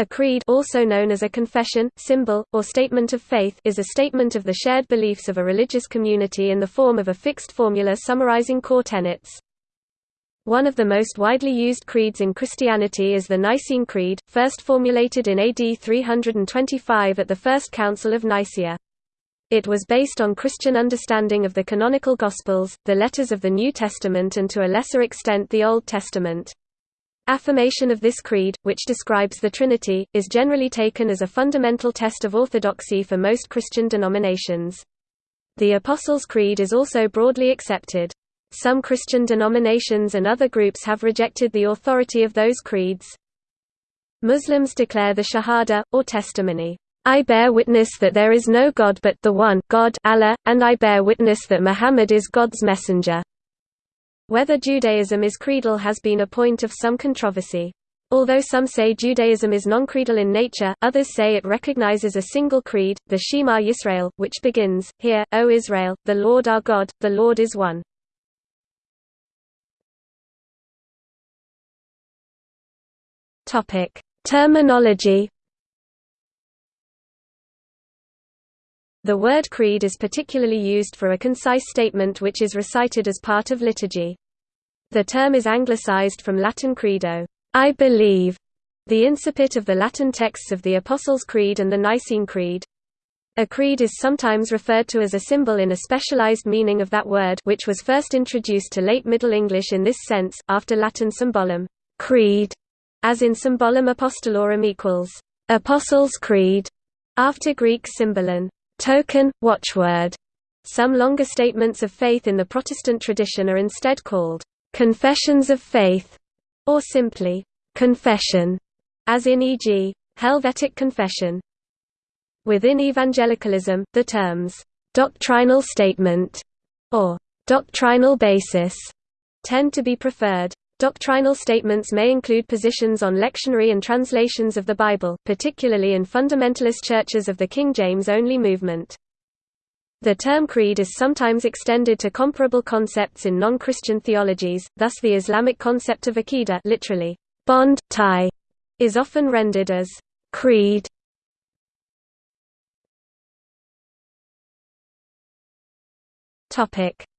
A creed also known as a confession, symbol, or statement of faith is a statement of the shared beliefs of a religious community in the form of a fixed formula summarizing core tenets. One of the most widely used creeds in Christianity is the Nicene Creed, first formulated in AD 325 at the First Council of Nicaea. It was based on Christian understanding of the canonical Gospels, the letters of the New Testament and to a lesser extent the Old Testament. Affirmation of this creed, which describes the Trinity, is generally taken as a fundamental test of orthodoxy for most Christian denominations. The Apostles' Creed is also broadly accepted. Some Christian denominations and other groups have rejected the authority of those creeds. Muslims declare the Shahada, or testimony, I bear witness that there is no God but the one God Allah, and I bear witness that Muhammad is God's messenger. Whether Judaism is creedal has been a point of some controversy. Although some say Judaism is non-creedal in nature, others say it recognizes a single creed, the Shema Yisrael, which begins, Hear, O Israel, the Lord our God, the Lord is one. Terminology The word creed is particularly used for a concise statement which is recited as part of liturgy. The term is anglicized from Latin credo, I believe, the incipit of the Latin texts of the Apostles' Creed and the Nicene Creed. A creed is sometimes referred to as a symbol in a specialized meaning of that word which was first introduced to late Middle English in this sense, after Latin symbolum creed, as in symbolum apostolorum equals Apostles' Creed, after Greek symbolon token, watchword. Some longer statements of faith in the Protestant tradition are instead called confessions of faith, or simply confession, as in e.g. Helvetic Confession. Within evangelicalism, the terms doctrinal statement or doctrinal basis tend to be preferred. Doctrinal statements may include positions on lectionary and translations of the Bible, particularly in fundamentalist churches of the King James-only movement. The term creed is sometimes extended to comparable concepts in non-Christian theologies, thus the Islamic concept of aqidah literally, bond, tie, is often rendered as creed.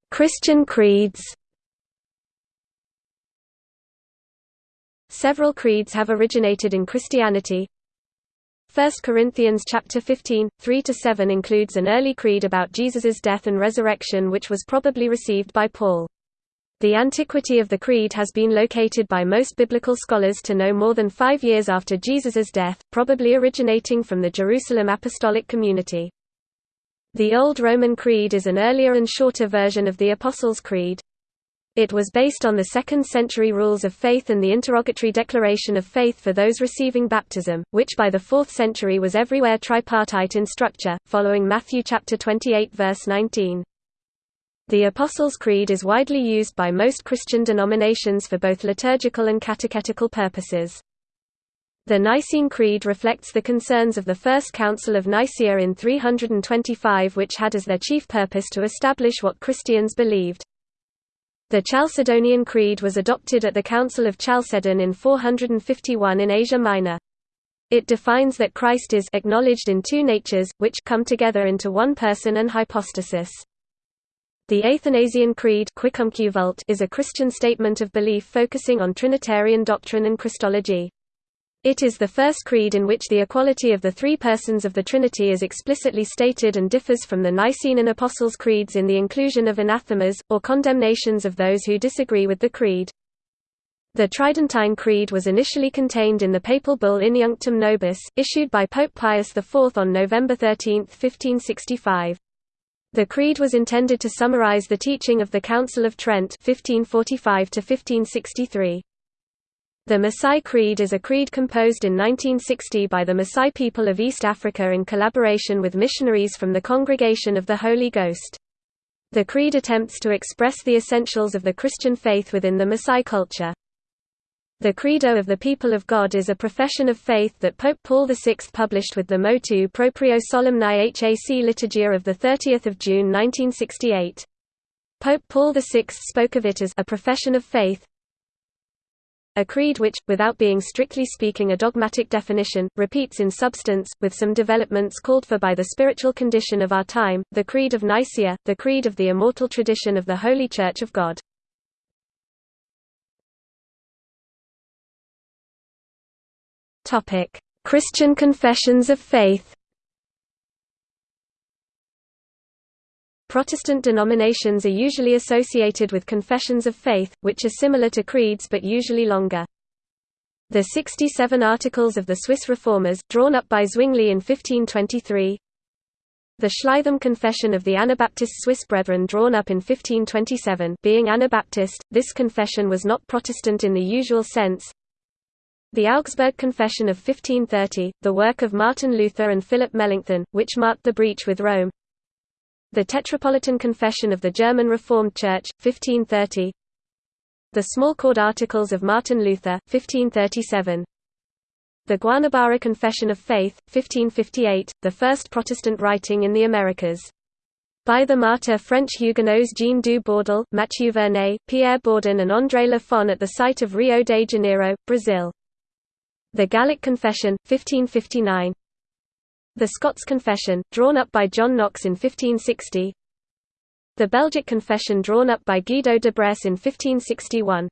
Christian creeds Several creeds have originated in Christianity. 1 Corinthians chapter 15, 3–7 includes an early creed about Jesus's death and resurrection which was probably received by Paul. The antiquity of the creed has been located by most biblical scholars to no more than five years after Jesus's death, probably originating from the Jerusalem Apostolic Community. The Old Roman Creed is an earlier and shorter version of the Apostles' Creed. It was based on the 2nd century rules of faith and the interrogatory declaration of faith for those receiving baptism, which by the 4th century was everywhere tripartite in structure, following Matthew chapter 28 verse 19. The Apostles' Creed is widely used by most Christian denominations for both liturgical and catechetical purposes. The Nicene Creed reflects the concerns of the First Council of Nicaea in 325 which had as their chief purpose to establish what Christians believed. The Chalcedonian Creed was adopted at the Council of Chalcedon in 451 in Asia Minor. It defines that Christ is acknowledged in two natures, which come together into one person and hypostasis. The Athanasian Creed is a Christian statement of belief focusing on Trinitarian doctrine and Christology. It is the first creed in which the equality of the three persons of the Trinity is explicitly stated and differs from the Nicene and Apostles' creeds in the inclusion of anathemas, or condemnations of those who disagree with the creed. The Tridentine Creed was initially contained in the papal bull Iniunctum Nobis, issued by Pope Pius IV on November 13, 1565. The creed was intended to summarize the teaching of the Council of Trent 1545 -1563. The Maasai Creed is a creed composed in 1960 by the Maasai people of East Africa in collaboration with missionaries from the Congregation of the Holy Ghost. The creed attempts to express the essentials of the Christian faith within the Maasai culture. The Credo of the People of God is a profession of faith that Pope Paul VI published with the Motu Proprio Solemni Hac Liturgia of 30 June 1968. Pope Paul VI spoke of it as a profession of faith, A creed which, without being strictly speaking a dogmatic definition, repeats in substance, with some developments called for by the spiritual condition of our time, the Creed of Nicaea, the creed of the immortal tradition of the Holy Church of God. Christian confessions of faith Protestant denominations are usually associated with confessions of faith, which are similar to creeds but usually longer. The 67 Articles of the Swiss Reformers, drawn up by Zwingli in 1523 The Schleitheim Confession of the Anabaptist Swiss Brethren drawn up in 1527 being Anabaptist, this confession was not Protestant in the usual sense. The Augsburg Confession of 1530, the work of Martin Luther and Philip Melanchthon, which marked the breach with Rome the Tetrapolitan Confession of the German Reformed Church, 1530 The Smalcald Articles of Martin Luther, 1537 The Guanabara Confession of Faith, 1558, the first Protestant writing in the Americas. By the martyr French Huguenots Jean du Bourdel, Mathieu Vernet, Pierre Bourdon and André Lafon at the site of Rio de Janeiro, Brazil. The Gallic Confession, 1559 the Scots Confession, drawn up by John Knox in 1560 The Belgic Confession drawn up by Guido de Brès in 1561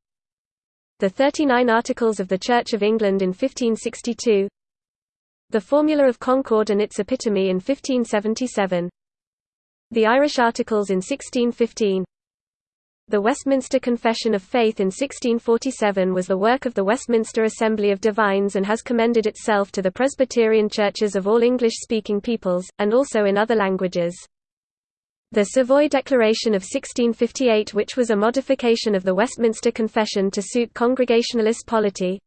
The Thirty-Nine Articles of the Church of England in 1562 The Formula of Concord and its Epitome in 1577 The Irish Articles in 1615 the Westminster Confession of Faith in 1647 was the work of the Westminster Assembly of Divines and has commended itself to the Presbyterian churches of all English-speaking peoples, and also in other languages. The Savoy Declaration of 1658 which was a modification of the Westminster Confession to suit Congregationalist polity,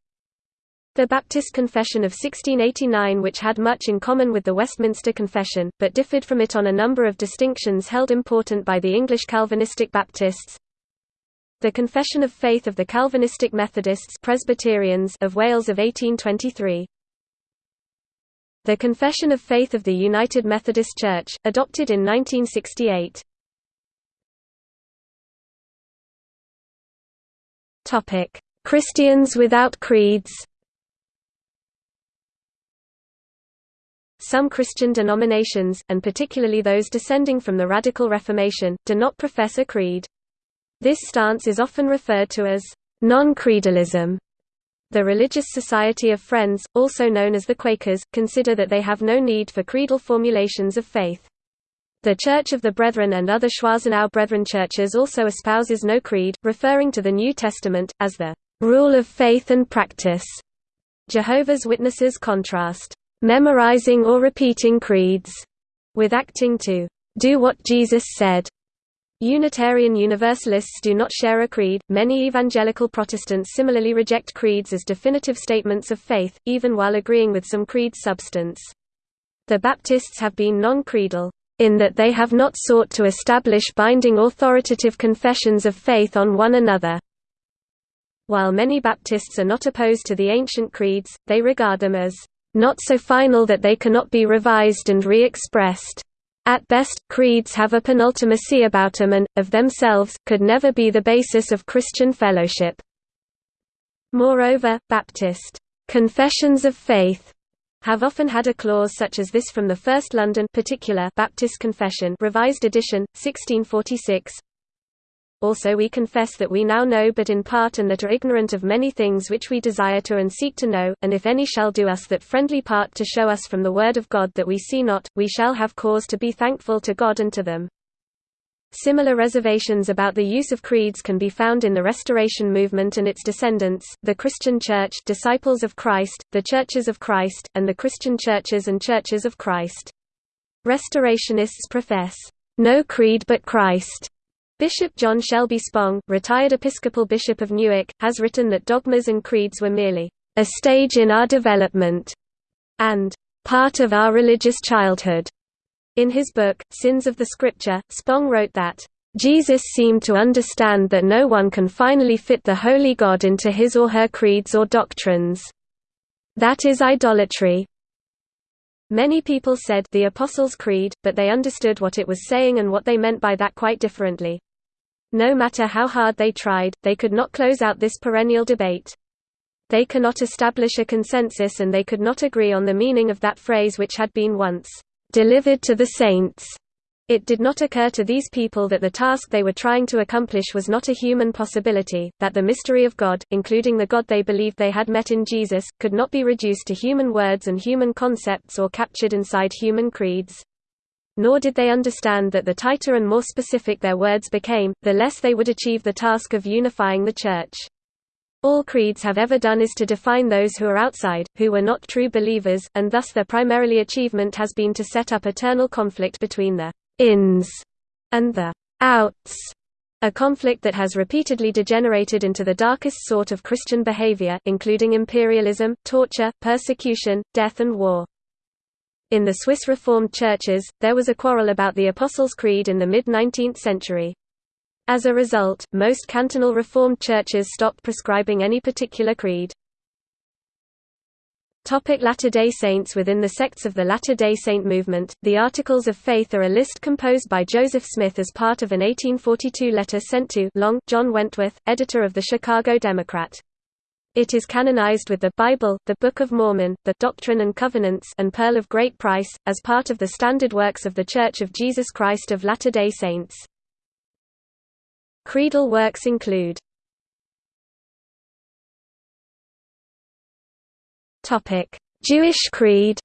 the Baptist Confession of 1689 which had much in common with the Westminster Confession, but differed from it on a number of distinctions held important by the English Calvinistic Baptists, the Confession of Faith of the Calvinistic Methodists Presbyterians of Wales of 1823. The Confession of Faith of the United Methodist Church, adopted in 1968. Topic: Christians without creeds. Some Christian denominations, and particularly those descending from the Radical Reformation, do not profess a creed. This stance is often referred to as non-creedalism. The Religious Society of Friends, also known as the Quakers, consider that they have no need for creedal formulations of faith. The Church of the Brethren and other Schwarzenau Brethren churches also espouses no creed, referring to the New Testament, as the rule of faith and practice. Jehovah's Witnesses contrast memorizing or repeating creeds with acting to do what Jesus said. Unitarian Universalists do not share a creed. Many evangelical Protestants similarly reject creeds as definitive statements of faith, even while agreeing with some creed substance. The Baptists have been non-creedal, in that they have not sought to establish binding authoritative confessions of faith on one another. While many Baptists are not opposed to the ancient creeds, they regard them as not so final that they cannot be revised and re-expressed. At best, creeds have a penultimacy about them and, of themselves, could never be the basis of Christian fellowship. Moreover, Baptist confessions of faith have often had a clause such as this from the First London particular Baptist Confession revised edition, 1646, also we confess that we now know but in part and that are ignorant of many things which we desire to and seek to know, and if any shall do us that friendly part to show us from the word of God that we see not, we shall have cause to be thankful to God and to them. Similar reservations about the use of creeds can be found in the Restoration movement and its descendants, the Christian Church Disciples of Christ, the Churches of Christ, and the Christian Churches and Churches of Christ. Restorationists profess, "...no creed but Christ." Bishop John Shelby Spong, retired Episcopal Bishop of Newark, has written that dogmas and creeds were merely a stage in our development and part of our religious childhood. In his book, Sins of the Scripture, Spong wrote that, Jesus seemed to understand that no one can finally fit the Holy God into his or her creeds or doctrines. That is idolatry. Many people said the Apostles' Creed, but they understood what it was saying and what they meant by that quite differently. No matter how hard they tried, they could not close out this perennial debate. They cannot establish a consensus and they could not agree on the meaning of that phrase which had been once delivered to the saints. It did not occur to these people that the task they were trying to accomplish was not a human possibility, that the mystery of God, including the God they believed they had met in Jesus, could not be reduced to human words and human concepts or captured inside human creeds. Nor did they understand that the tighter and more specific their words became, the less they would achieve the task of unifying the Church. All creeds have ever done is to define those who are outside, who were not true believers, and thus their primarily achievement has been to set up eternal conflict between the ins and the outs, a conflict that has repeatedly degenerated into the darkest sort of Christian behavior, including imperialism, torture, persecution, death and war. In the Swiss Reformed churches, there was a quarrel about the Apostles' Creed in the mid-19th century. As a result, most cantonal Reformed churches stopped prescribing any particular creed. Latter-day Saints Within the sects of the Latter-day Saint movement, the Articles of Faith are a list composed by Joseph Smith as part of an 1842 letter sent to Long John Wentworth, editor of the Chicago Democrat. It is canonized with the Bible, the Book of Mormon, the Doctrine and Covenants and Pearl of Great Price, as part of the standard works of The Church of Jesus Christ of Latter-day Saints. Creedal works include Jewish creed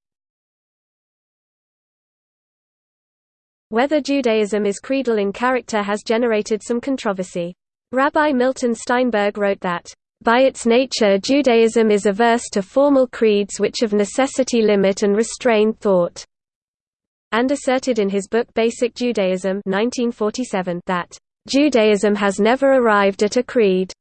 Whether Judaism is creedal in character has generated some controversy. Rabbi Milton Steinberg wrote that, "...by its nature Judaism is averse to formal creeds which of necessity limit and restrain thought." and asserted in his book Basic Judaism 1947 that Judaism has never arrived at a creed.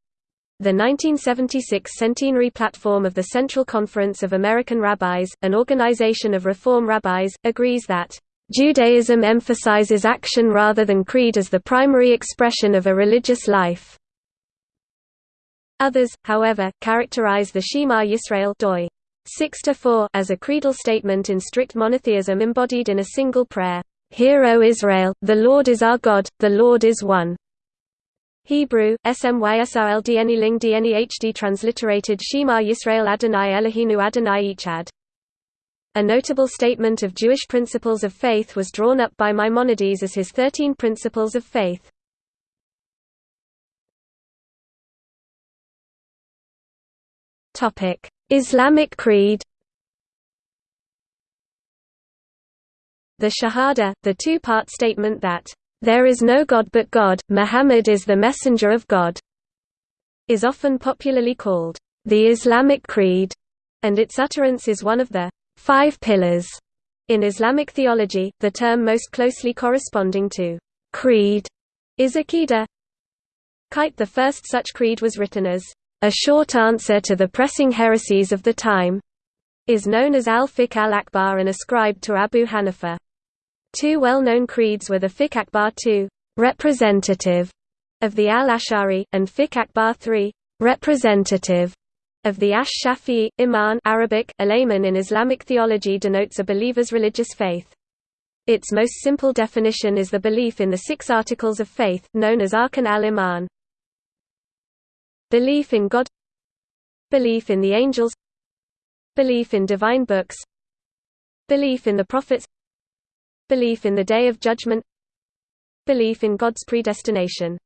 The 1976 centenary platform of the Central Conference of American Rabbis, an organization of Reform rabbis, agrees that Judaism emphasizes action rather than creed as the primary expression of a religious life. Others, however, characterize the Shema Yisrael doi 6 as a creedal statement in strict monotheism embodied in a single prayer. Hear O Israel, the Lord is our God, the Lord is one. Hebrew, SMYSRLDNE Ling DNE transliterated Shema Yisrael Adonai Eloheinu Adonai Echad. A notable statement of Jewish principles of faith was drawn up by Maimonides as his Thirteen Principles of Faith. Islamic creed The Shahada, the two-part statement that, "...there is no God but God, Muhammad is the messenger of God," is often popularly called, "...the Islamic Creed," and its utterance is one of the five pillars in Islamic theology, the term most closely corresponding to creed is Aqidah. Kite the first such creed was written as a short answer to the pressing heresies of the time, is known as al-Fiqh al-Akbar and ascribed to Abu Hanifa. Two well-known creeds were the Fiqh Akbar II, representative of the al-Ash'ari, and Fiqh Akbar III, representative of the Ash-Shafi'i. Iman Arabic, alayman in Islamic theology denotes a believer's religious faith. Its most simple definition is the belief in the six articles of faith, known as Arkan al-Iman. Belief in God. Belief in the angels. Belief in divine books. Belief in the prophets. Belief in the Day of Judgment. Belief in God's predestination.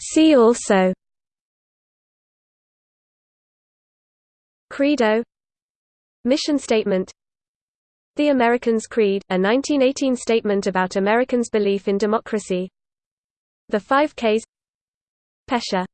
See also. Credo. Mission Statement The Americans' Creed, a 1918 statement about Americans' belief in democracy. The Five Ks. Pesher